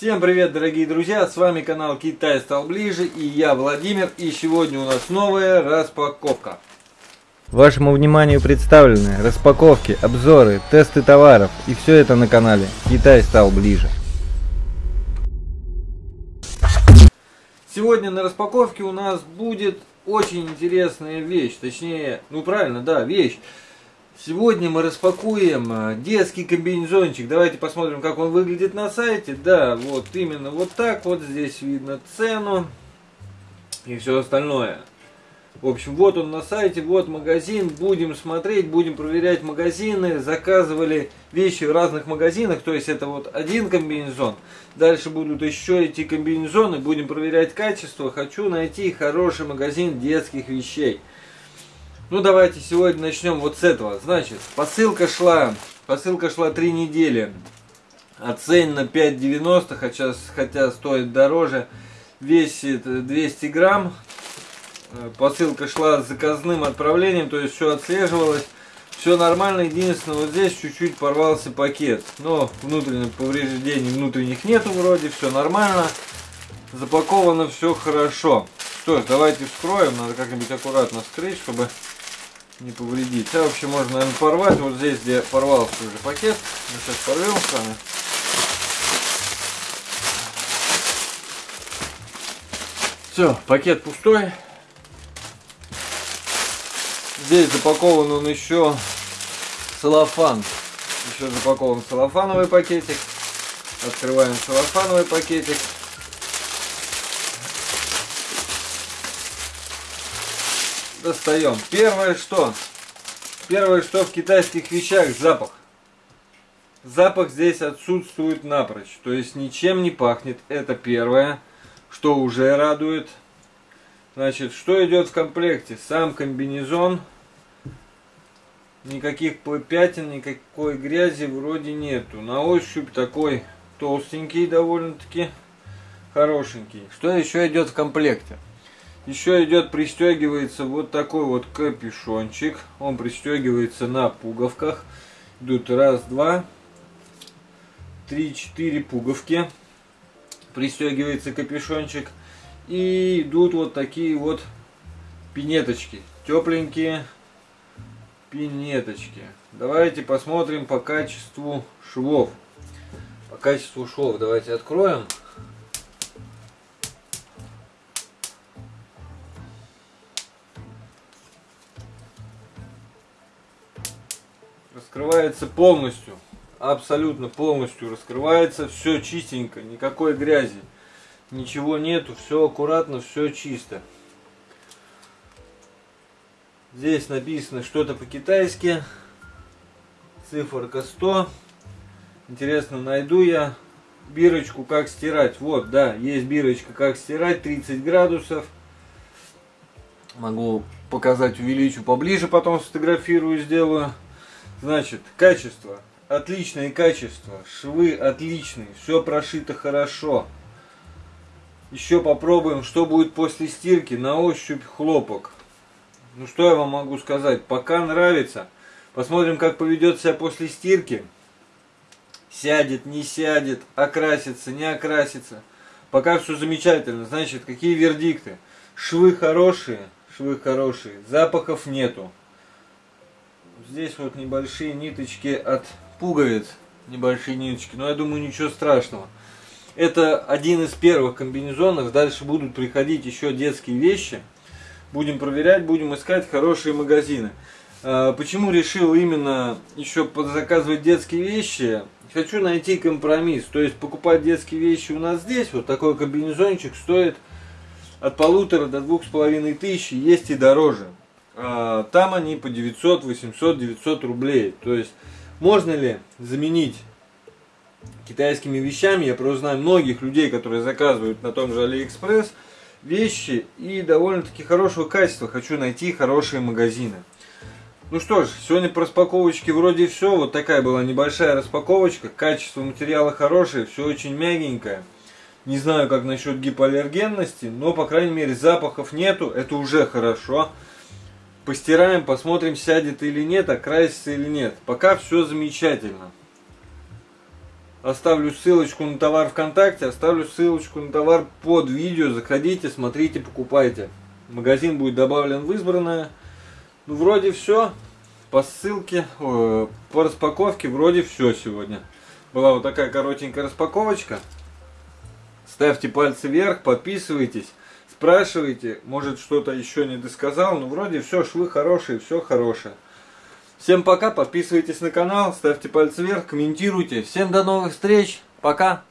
Всем привет, дорогие друзья! С вами канал Китай стал ближе и я Владимир. И сегодня у нас новая распаковка. Вашему вниманию представлены распаковки, обзоры, тесты товаров и все это на канале Китай стал ближе. Сегодня на распаковке у нас будет очень интересная вещь, точнее, ну правильно, да, вещь. Сегодня мы распакуем э, детский комбинезончик. Давайте посмотрим, как он выглядит на сайте. Да, вот именно вот так вот. Здесь видно цену и все остальное. В общем, вот он на сайте, вот магазин. Будем смотреть, будем проверять магазины. Заказывали вещи в разных магазинах. То есть это вот один комбинезон. Дальше будут еще эти комбинезоны. Будем проверять качество. Хочу найти хороший магазин детских вещей. Ну давайте сегодня начнем вот с этого. Значит, посылка шла, посылка шла три недели. Оценена 5,90, хотя, хотя стоит дороже. Весит 200 грамм. Э, посылка шла с заказным отправлением, то есть все отслеживалось. Все нормально, единственное, вот здесь чуть-чуть порвался пакет. Но внутренних повреждений внутренних нету вроде, все нормально. Запаковано все хорошо. Что ж, давайте вскроем, надо как-нибудь аккуратно вскрыть, чтобы не повредить. А вообще можно, наверное, порвать. Вот здесь, где порвался уже пакет. Мы сейчас порвем с вами. Все, пакет пустой. Здесь запакован он еще целлофан. Еще запакован целлофановый пакетик. Открываем целлофановый пакетик. Достаем. Первое что? Первое что в китайских вещах запах. Запах здесь отсутствует напрочь. То есть ничем не пахнет. Это первое, что уже радует. Значит, что идет в комплекте? Сам комбинезон. Никаких пятен, никакой грязи вроде нету. На ощупь такой толстенький довольно-таки хорошенький. Что еще идет в комплекте? Еще идет, пристегивается вот такой вот капюшончик. Он пристегивается на пуговках. Идут раз, два, три, четыре пуговки. Пристегивается капюшончик. И идут вот такие вот пинеточки. Тепленькие пинеточки. Давайте посмотрим по качеству швов. По качеству швов давайте откроем. Раскрывается полностью. Абсолютно полностью раскрывается. Все чистенько, никакой грязи. Ничего нету, все аккуратно, все чисто. Здесь написано что-то по-китайски. Циферка 100. Интересно, найду я бирочку, как стирать. Вот, да, есть бирочка, как стирать, 30 градусов. Могу показать, увеличу поближе, потом сфотографирую, сделаю. Значит, качество. Отличное качество. Швы отличные. Все прошито хорошо. Еще попробуем, что будет после стирки. На ощупь хлопок. Ну что я вам могу сказать? Пока нравится. Посмотрим, как поведет себя после стирки. Сядет, не сядет, окрасится, не окрасится. Пока все замечательно. Значит, какие вердикты? Швы хорошие, швы хорошие. Запахов нету. Здесь вот небольшие ниточки от пуговиц. Небольшие ниточки. Но я думаю, ничего страшного. Это один из первых комбинезонов. Дальше будут приходить еще детские вещи. Будем проверять, будем искать хорошие магазины. А, почему решил именно еще заказывать детские вещи? Хочу найти компромисс. То есть покупать детские вещи у нас здесь. Вот такой комбинезончик стоит от полутора до двух с половиной тысяч. Есть и дороже. А, там они по 900, 800, 900 рублей. То есть можно ли заменить китайскими вещами? Я просто знаю многих людей, которые заказывают на том же Алиэкспресс вещи и довольно-таки хорошего качества. Хочу найти хорошие магазины. Ну что ж, сегодня по распаковочке вроде все. Вот такая была небольшая распаковочка. Качество материала хорошее, все очень мягенькое. Не знаю, как насчет гипоаллергенности, но, по крайней мере, запахов нету. Это уже хорошо. Постираем, посмотрим, сядет или нет, окрасится или нет. Пока все замечательно. Оставлю ссылочку на товар ВКонтакте, оставлю ссылочку на товар под видео. Заходите, смотрите, покупайте. Магазин будет добавлен в избранное. Ну, вроде все. По ссылке, о, по распаковке вроде все сегодня. Была вот такая коротенькая распаковочка. Ставьте пальцы вверх, подписывайтесь, спрашивайте, может что-то еще не досказал. Ну, вроде все, швы хорошие, все хорошее. Всем пока, подписывайтесь на канал, ставьте пальцы вверх, комментируйте. Всем до новых встреч, пока!